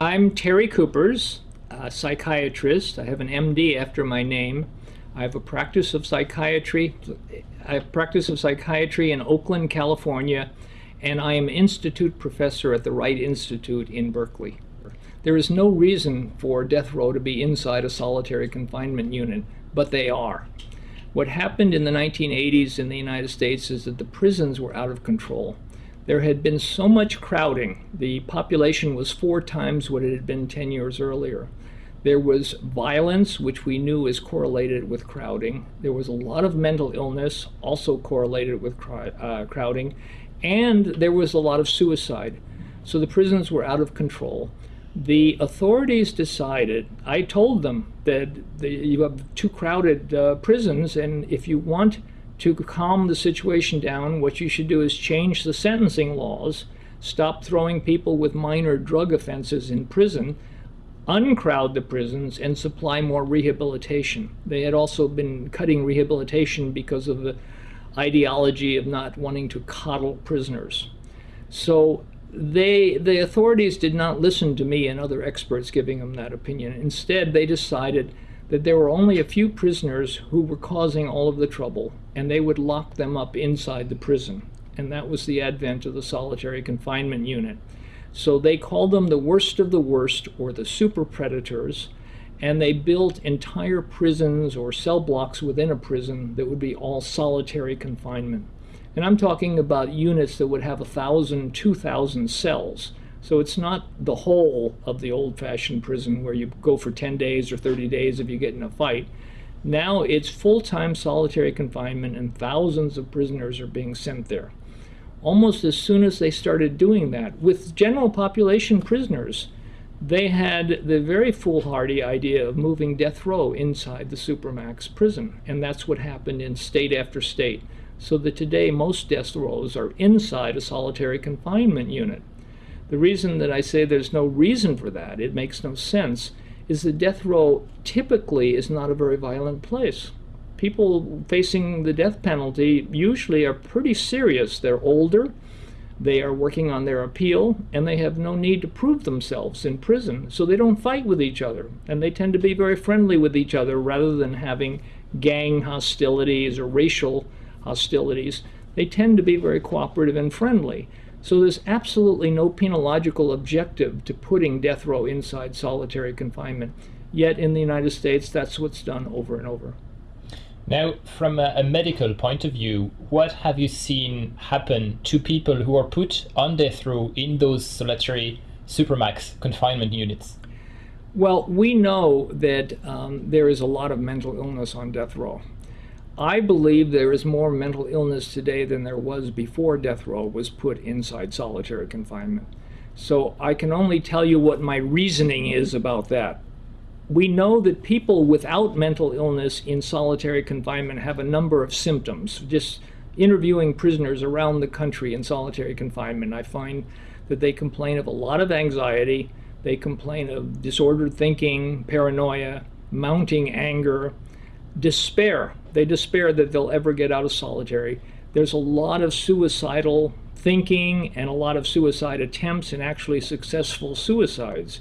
I'm Terry Kupers, a psychiatrist. I have an MD after my name. I have a practice of psychiatry. I have practice of psychiatry in Oakland, California, and I am institute professor at the Wright Institute in Berkeley. There is no reason for death row to be inside a solitary confinement unit, but they are. What happened in the 1980s in the United States is that the prisons were out of control. There had been so much crowding. The population was four times what it had been 10 years earlier. There was violence, which we knew is correlated with crowding. There was a lot of mental illness, also correlated with uh, crowding. And there was a lot of suicide. So the prisons were out of control. The authorities decided, I told them that the, you have too crowded uh, prisons, and if you want to calm the situation down, what you should do is change the sentencing laws, stop throwing people with minor drug offenses in prison, uncrowd the prisons, and supply more rehabilitation. They had also been cutting rehabilitation because of the ideology of not wanting to coddle prisoners. So they, the authorities did not listen to me and other experts giving them that opinion. Instead, they decided that there were only a few prisoners who were causing all of the trouble, and they would lock them up inside the prison. And that was the advent of the solitary confinement unit. So they called them the worst of the worst, or the super predators, and they built entire prisons or cell blocks within a prison that would be all solitary confinement. And I'm talking about units that would have a thousand, two thousand cells. So it's not the whole of the old-fashioned prison where you go for 10 days or 30 days if you get in a fight. Now it's full-time solitary confinement and thousands of prisoners are being sent there. Almost as soon as they started doing that, with general population prisoners, they had the very foolhardy idea of moving death row inside the Supermax prison. And that's what happened in state after state. So that today most death rows are inside a solitary confinement unit. The reason that I say there's no reason for that, it makes no sense, is that death row typically is not a very violent place. People facing the death penalty usually are pretty serious. They're older, they are working on their appeal, and they have no need to prove themselves in prison, so they don't fight with each other. And they tend to be very friendly with each other rather than having gang hostilities or racial hostilities. They tend to be very cooperative and friendly. So there's absolutely no penological objective to putting death row inside solitary confinement. Yet in the United States, that's what's done over and over. Now, from a, a, medical point of view, what have you seen happen to people who are put on death row in those solitary supermax confinement units? Well, we know that um, there is a lot of mental illness on death row. I believe there is more mental illness today than there was before death row was put inside solitary confinement. So I can only tell you what my reasoning is about that. We know that people without mental illness in solitary confinement have a number of symptoms. Just interviewing prisoners around the country in solitary confinement, I find that they complain of a lot of anxiety, they complain of disordered thinking, paranoia, mounting anger, despair. They despair that they'll ever get out of solitary. There's a lot of suicidal thinking and a lot of suicide attempts and actually successful suicides.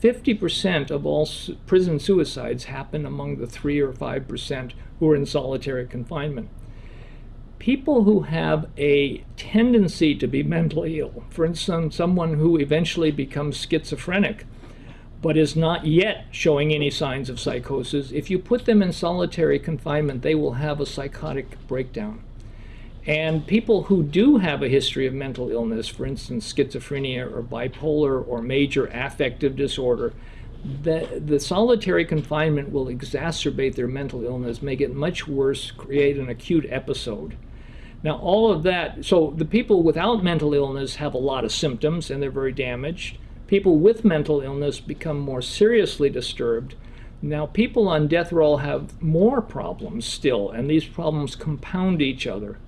50% of all su prison suicides happen among the 3 or 5% who are in solitary confinement. People who have a tendency to be mentally ill, for instance, someone who eventually becomes schizophrenic, but is not yet showing any signs of psychosis, if you put them in solitary confinement, they will have a psychotic breakdown. And people who do have a history of mental illness, for instance, schizophrenia or bipolar or major affective disorder, the, the solitary confinement will exacerbate their mental illness, make it much worse, create an acute episode. Now, all of that, so the people without mental illness have a lot of symptoms and they're very damaged people with mental illness become more seriously disturbed. Now, people on death row have more problems still, and these problems compound each other.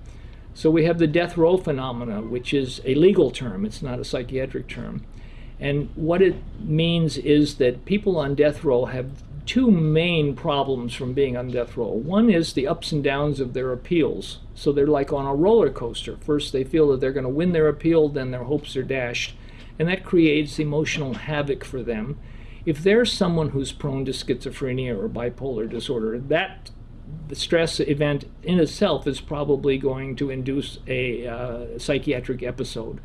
So we have the death row phenomena, which is a legal term, it's not a psychiatric term. And what it means is that people on death row have two main problems from being on death row. One is the ups and downs of their appeals. So they're like on a roller coaster. First, they feel that they're going to win their appeal, then their hopes are dashed and that creates emotional havoc for them. If there's someone who's prone to schizophrenia or bipolar disorder, that the stress event in itself is probably going to induce a uh, psychiatric episode.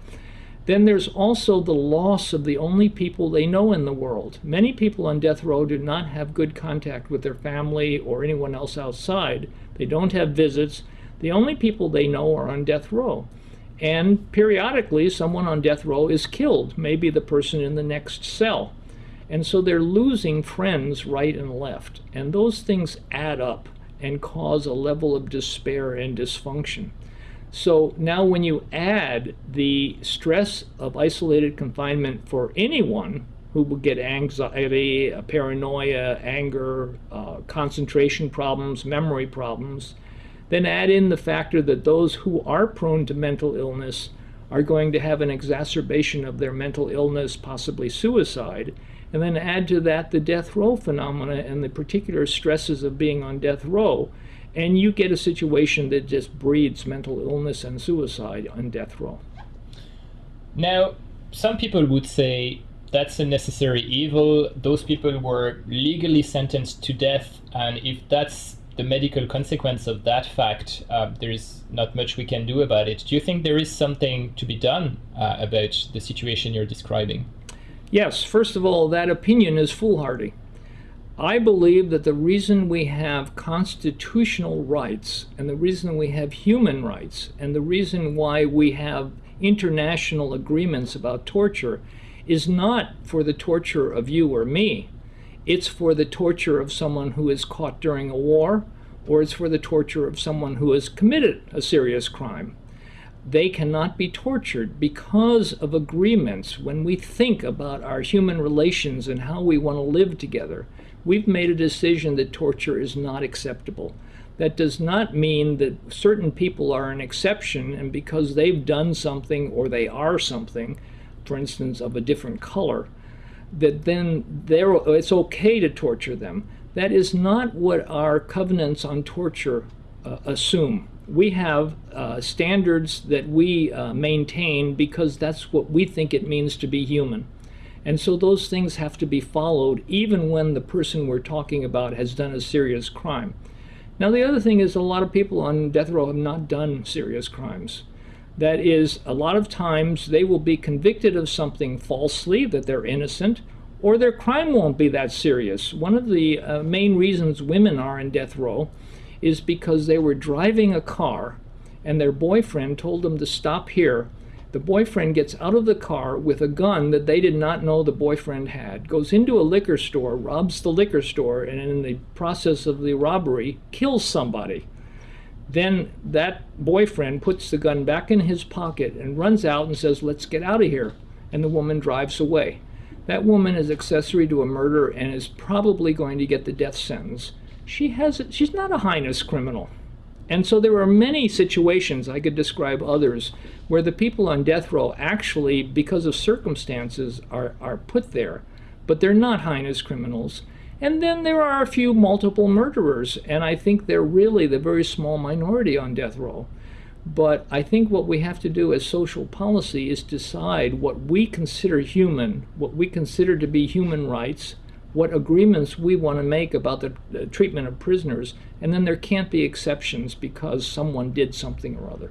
Then there's also the loss of the only people they know in the world. Many people on death row do not have good contact with their family or anyone else outside. They don't have visits. The only people they know are on death row. And periodically, someone on death row is killed, maybe the person in the next cell. And so they're losing friends right and left. And those things add up and cause a level of despair and dysfunction. So now when you add the stress of isolated confinement for anyone who will get anxiety, paranoia, anger, uh, concentration problems, memory problems, then add in the factor that those who are prone to mental illness are going to have an exacerbation of their mental illness, possibly suicide, and then add to that the death row phenomena and the particular stresses of being on death row, and you get a situation that just breeds mental illness and suicide on death row. Now, some people would say that's a necessary evil. Those people were legally sentenced to death, and if that's the medical consequence of that fact, uh, there is not much we can do about it. Do you think there is something to be done uh, about the situation you're describing? Yes, first of all, that opinion is foolhardy. I believe that the reason we have constitutional rights and the reason we have human rights and the reason why we have international agreements about torture is not for the torture of you or me. It's for the torture of someone who is caught during a war or it's for the torture of someone who has committed a serious crime they cannot be tortured because of agreements. When we think about our human relations and how we want to live together, we've made a decision that torture is not acceptable. That does not mean that certain people are an exception and because they've done something or they are something, for instance, of a different color, that then it's okay to torture them. That is not what our covenants on torture uh, assume we have uh, standards that we uh, maintain because that's what we think it means to be human. And so those things have to be followed even when the person we're talking about has done a serious crime. Now the other thing is a lot of people on death row have not done serious crimes. That is, a lot of times they will be convicted of something falsely, that they're innocent, or their crime won't be that serious. One of the uh, main reasons women are in death row is because they were driving a car and their boyfriend told them to stop here. The boyfriend gets out of the car with a gun that they did not know the boyfriend had, goes into a liquor store, robs the liquor store, and in the process of the robbery, kills somebody. Then that boyfriend puts the gun back in his pocket and runs out and says, Let's get out of here. And the woman drives away. That woman is accessory to a murder and is probably going to get the death sentence she has she's not a heinous criminal. And so there are many situations, I could describe others, where the people on death row actually, because of circumstances, are, are put there, but they're not heinous criminals. And then there are a few multiple murderers, and I think they're really the very small minority on death row. But I think what we have to do as social policy is decide what we consider human, what we consider to be human rights, what agreements we want to make about the, treatment of prisoners, and then there can't be exceptions because someone did something or other.